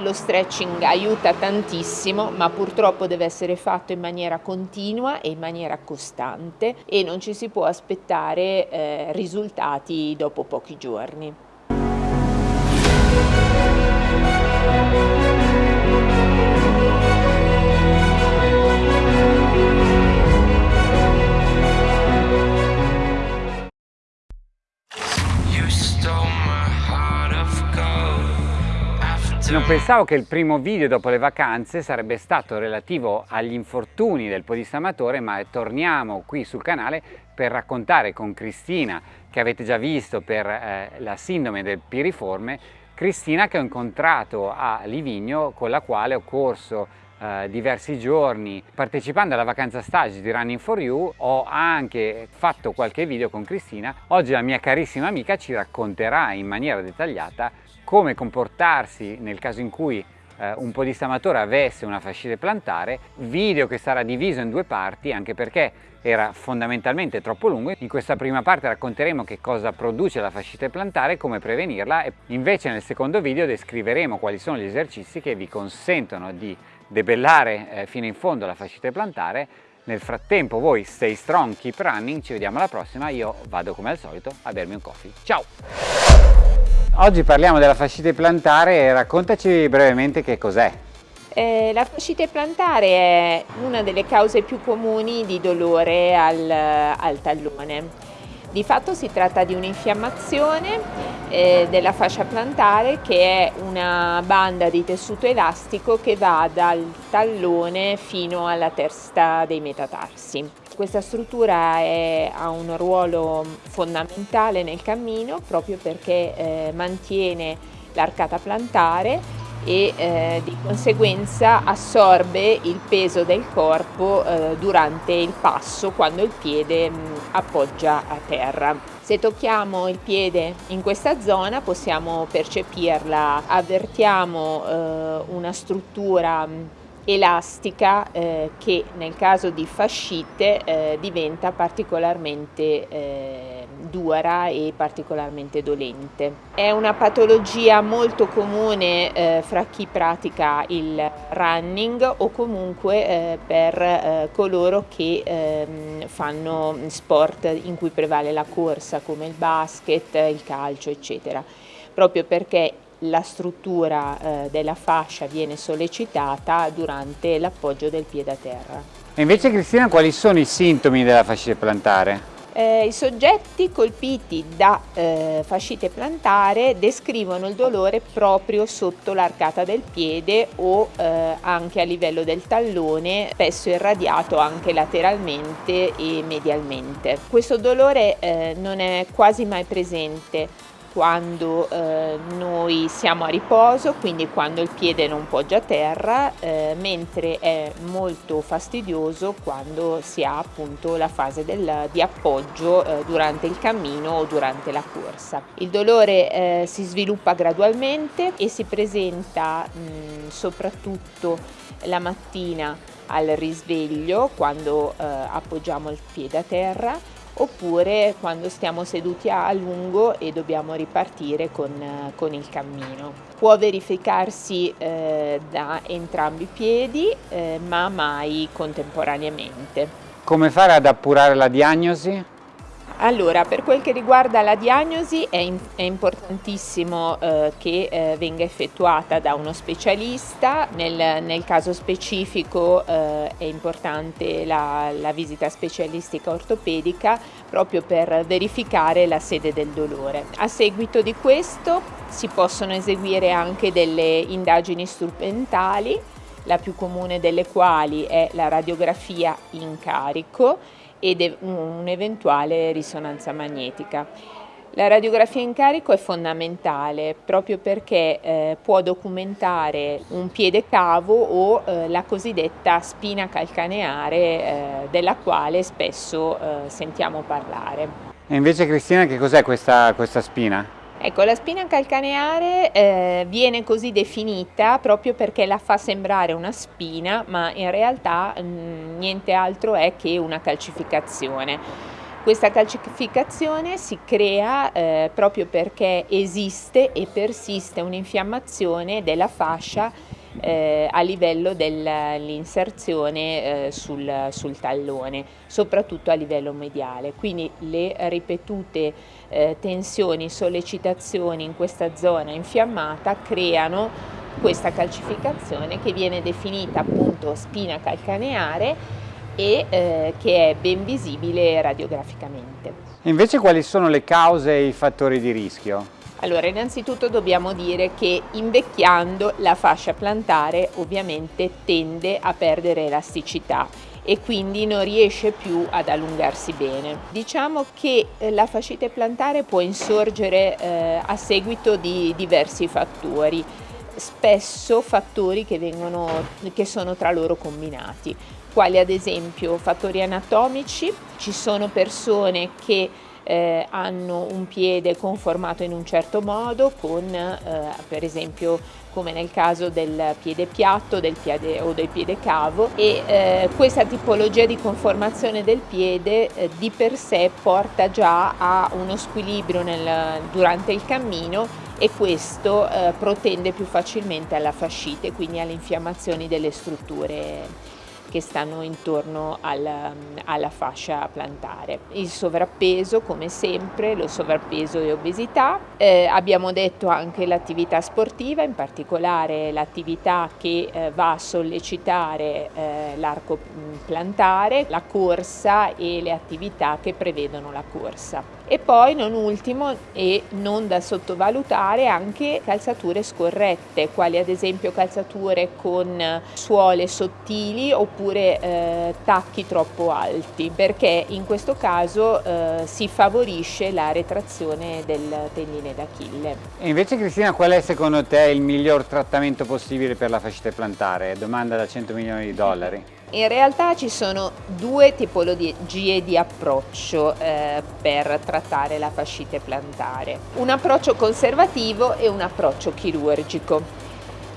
Lo stretching aiuta tantissimo, ma purtroppo deve essere fatto in maniera continua e in maniera costante e non ci si può aspettare eh, risultati dopo pochi giorni. Pensavo che il primo video dopo le vacanze sarebbe stato relativo agli infortuni del podista amatore, ma torniamo qui sul canale per raccontare con Cristina, che avete già visto per eh, la sindrome del piriforme, Cristina che ho incontrato a Livigno, con la quale ho corso eh, diversi giorni. Partecipando alla vacanza stage di Running for You ho anche fatto qualche video con Cristina. Oggi la mia carissima amica ci racconterà in maniera dettagliata come comportarsi nel caso in cui eh, un podista amatore avesse una fascite plantare, video che sarà diviso in due parti anche perché era fondamentalmente troppo lungo. In questa prima parte racconteremo che cosa produce la fascite plantare come prevenirla e invece nel secondo video descriveremo quali sono gli esercizi che vi consentono di debellare eh, fino in fondo la fascite plantare. Nel frattempo voi stay strong, keep running, ci vediamo alla prossima, io vado come al solito a bermi un coffee. Ciao! Oggi parliamo della fascite plantare raccontaci brevemente che cos'è. Eh, la fascite plantare è una delle cause più comuni di dolore al, al tallone. Di fatto si tratta di un'infiammazione eh, della fascia plantare che è una banda di tessuto elastico che va dal tallone fino alla testa dei metatarsi. Questa struttura è, ha un ruolo fondamentale nel cammino proprio perché eh, mantiene l'arcata plantare e eh, di conseguenza assorbe il peso del corpo eh, durante il passo quando il piede mh, appoggia a terra. Se tocchiamo il piede in questa zona possiamo percepirla, avvertiamo eh, una struttura elastica eh, che nel caso di fascite eh, diventa particolarmente eh, dura e particolarmente dolente. È una patologia molto comune eh, fra chi pratica il running o comunque eh, per eh, coloro che ehm, fanno sport in cui prevale la corsa come il basket, il calcio eccetera proprio perché la struttura eh, della fascia viene sollecitata durante l'appoggio del piede a terra. E invece Cristina quali sono i sintomi della fascite plantare? Eh, I soggetti colpiti da eh, fascite plantare descrivono il dolore proprio sotto l'arcata del piede o eh, anche a livello del tallone, spesso irradiato anche lateralmente e medialmente. Questo dolore eh, non è quasi mai presente quando eh, noi siamo a riposo, quindi quando il piede non poggia a terra, eh, mentre è molto fastidioso quando si ha appunto la fase del, di appoggio eh, durante il cammino o durante la corsa. Il dolore eh, si sviluppa gradualmente e si presenta mh, soprattutto la mattina al risveglio quando eh, appoggiamo il piede a terra oppure quando stiamo seduti a lungo e dobbiamo ripartire con, con il cammino. Può verificarsi eh, da entrambi i piedi eh, ma mai contemporaneamente. Come fare ad appurare la diagnosi? Allora, per quel che riguarda la diagnosi è, in, è importantissimo eh, che eh, venga effettuata da uno specialista, nel, nel caso specifico eh, è importante la, la, visita specialistica ortopedica proprio per verificare la sede del dolore. A seguito di questo si possono eseguire anche delle indagini strumentali, la più comune delle quali è la radiografia in carico ed un'eventuale risonanza magnetica. La radiografia in carico è fondamentale proprio perché eh, può documentare un piede cavo o eh, la cosiddetta spina calcaneare eh, della quale spesso eh, sentiamo parlare. E invece Cristina che cos'è questa, questa spina? Ecco, la spina calcaneare eh, viene così definita proprio perché la fa sembrare una spina, ma in realtà mh, mm, niente altro è che una calcificazione. Questa calcificazione si crea eh, proprio perché esiste e persiste un'infiammazione della fascia eh, a livello dell'inserzione eh, sul, sul, tallone, soprattutto a livello mediale. Quindi le ripetute eh, tensioni, sollecitazioni in questa zona infiammata creano questa calcificazione che viene definita appunto spina calcaneare e eh, che è ben visibile radiograficamente. Invece quali sono le cause e i fattori di rischio? Allora, innanzitutto dobbiamo dire che invecchiando la fascia plantare ovviamente tende a perdere elasticità e quindi non riesce più ad allungarsi bene. Diciamo che eh, la fascite plantare può insorgere eh, a seguito di diversi fattori, spesso fattori che, vengono, che sono tra loro combinati quali ad esempio fattori anatomici, ci sono persone che eh, hanno un piede conformato in un certo modo con eh, per esempio come nel caso del piede piatto del piede, o del piede cavo. E eh, questa tipologia di conformazione del piede eh, di per sé porta già a uno squilibrio nel, durante il cammino e questo eh, protende più facilmente alla fascite, quindi alle infiammazioni delle strutture che stanno intorno alla, alla fascia plantare. Il sovrappeso come sempre, lo sovrappeso e obesità, eh, abbiamo detto anche l'attività sportiva, in particolare l'attività che eh, va a sollecitare eh, l'arco plantare, la corsa e le attività che prevedono la corsa. E poi non ultimo e non da sottovalutare anche calzature scorrette, quali ad esempio calzature con suole sottili oppure eh, tacchi troppo alti, perché in questo caso eh, si favorisce la retrazione del tendine d'Achille. E invece Cristina qual è secondo te il miglior trattamento possibile per la fascite plantare? Domanda da 100 milioni di dollari. In realtà ci sono due tipologie di approccio eh, per trattare la fascite plantare, un approccio conservativo e un approccio chirurgico.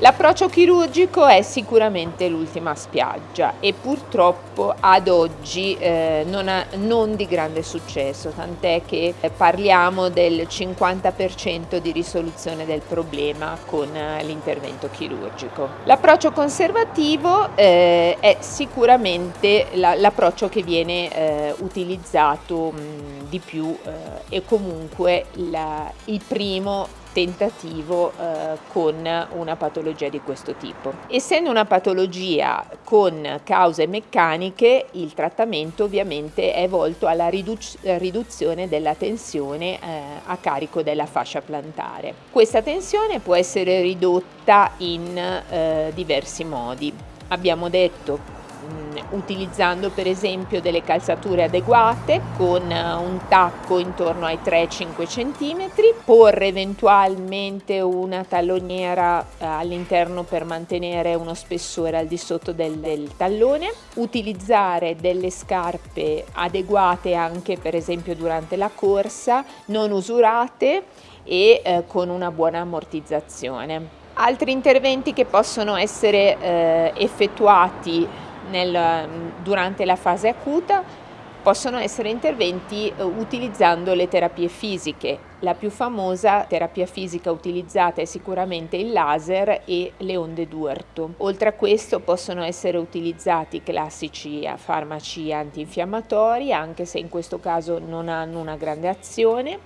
L'approccio chirurgico è sicuramente l'ultima spiaggia e purtroppo ad oggi eh, non, ha, non, di grande successo, tant'è che parliamo del 50% di risoluzione del problema con eh, l'intervento chirurgico. L'approccio conservativo eh, è sicuramente la, l'approccio che viene eh, utilizzato mh, di più eh, e comunque la, il primo tentativo eh, con una patologia di questo tipo. Essendo una patologia con cause meccaniche, il trattamento ovviamente è volto alla riduc riduzione della tensione eh, a carico della fascia plantare. Questa tensione può essere ridotta in eh, diversi modi. Abbiamo detto utilizzando per esempio delle calzature adeguate con eh, un tacco intorno ai 3-5 cm, porre eventualmente una talloniera eh, all'interno per mantenere uno spessore al di sotto del, del tallone, utilizzare delle scarpe adeguate anche per esempio durante la corsa, non usurate e eh, con una buona ammortizzazione. Altri interventi che possono essere eh, effettuati nel, durante la fase acuta possono essere interventi eh, utilizzando le terapie fisiche. La più famosa terapia fisica utilizzata è sicuramente il laser e le onde d'urto. Oltre a questo possono essere utilizzati classici farmaci antinfiammatori, anche se in questo caso non hanno una grande azione,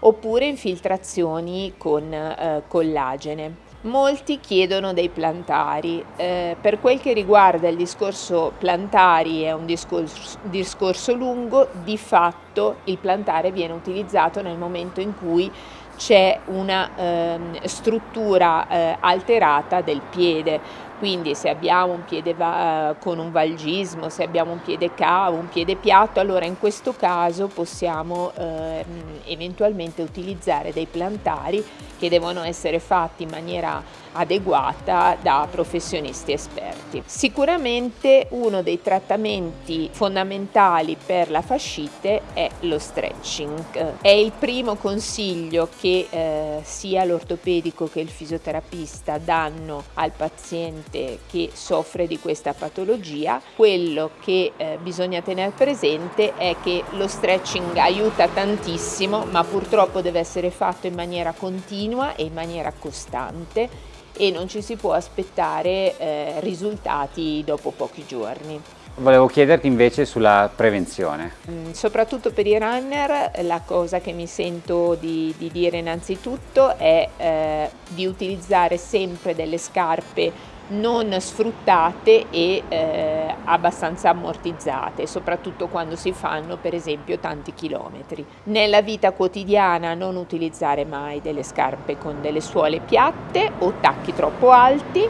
oppure infiltrazioni con eh, collagene. Molti chiedono dei plantari, eh, per quel che riguarda il discorso plantari è un discorso, discorso lungo, di fatto il plantare viene utilizzato nel momento in cui c'è una eh, struttura eh, alterata del piede, quindi se abbiamo un piede uh, con un valgismo, se abbiamo un piede cavo, un piede piatto, allora in questo caso possiamo uh, eventualmente utilizzare dei plantari che devono essere fatti in maniera adeguata da professionisti esperti. Sicuramente uno dei trattamenti fondamentali per la fascite è lo stretching. È il primo consiglio che eh, sia l'ortopedico che il fisioterapista danno al paziente paziente che soffre di questa patologia, quello che eh, bisogna tenere presente è che lo stretching aiuta tantissimo, ma purtroppo deve essere fatto in maniera continua e in maniera costante e non ci si può aspettare eh, risultati dopo pochi giorni. Volevo chiederti invece sulla prevenzione. Mm, soprattutto per i runner la cosa che mi sento di, di dire innanzitutto è eh, di utilizzare sempre delle scarpe non sfruttate e eh, abbastanza ammortizzate, soprattutto quando si fanno per esempio tanti chilometri. Nella vita quotidiana non utilizzare mai delle scarpe con delle suole piatte o tacchi troppo alti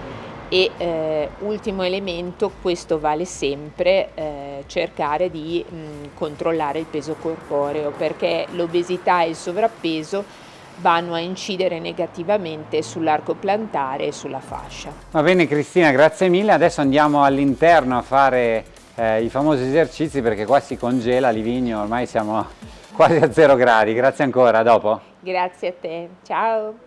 e eh, ultimo elemento, questo vale sempre, eh, cercare di mh, controllare il peso corporeo perché l'obesità e il sovrappeso vanno a incidere negativamente sull'arco plantare e sulla fascia. Va bene Cristina, grazie mille. Adesso andiamo all'interno a fare eh, i famosi esercizi perché qua si congela Livigno, ormai siamo quasi a zero gradi. Grazie ancora, a dopo. Grazie a te, ciao.